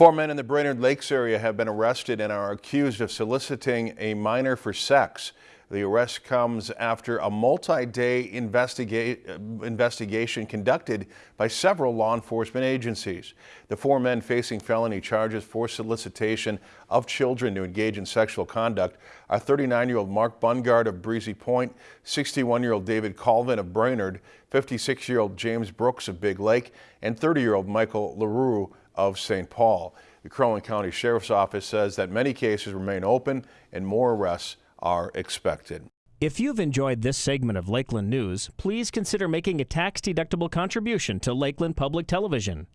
Four men in the Brainerd Lakes area have been arrested and are accused of soliciting a minor for sex. The arrest comes after a multi-day investiga investigation conducted by several law enforcement agencies. The four men facing felony charges for solicitation of children to engage in sexual conduct are 39-year-old Mark Bungard of Breezy Point, 61-year-old David Colvin of Brainerd, 56-year-old James Brooks of Big Lake, and 30-year-old Michael LaRue of St. Paul. The Crow Wing County Sheriff's Office says that many cases remain open and more arrests are expected. If you've enjoyed this segment of Lakeland News, please consider making a tax-deductible contribution to Lakeland Public Television.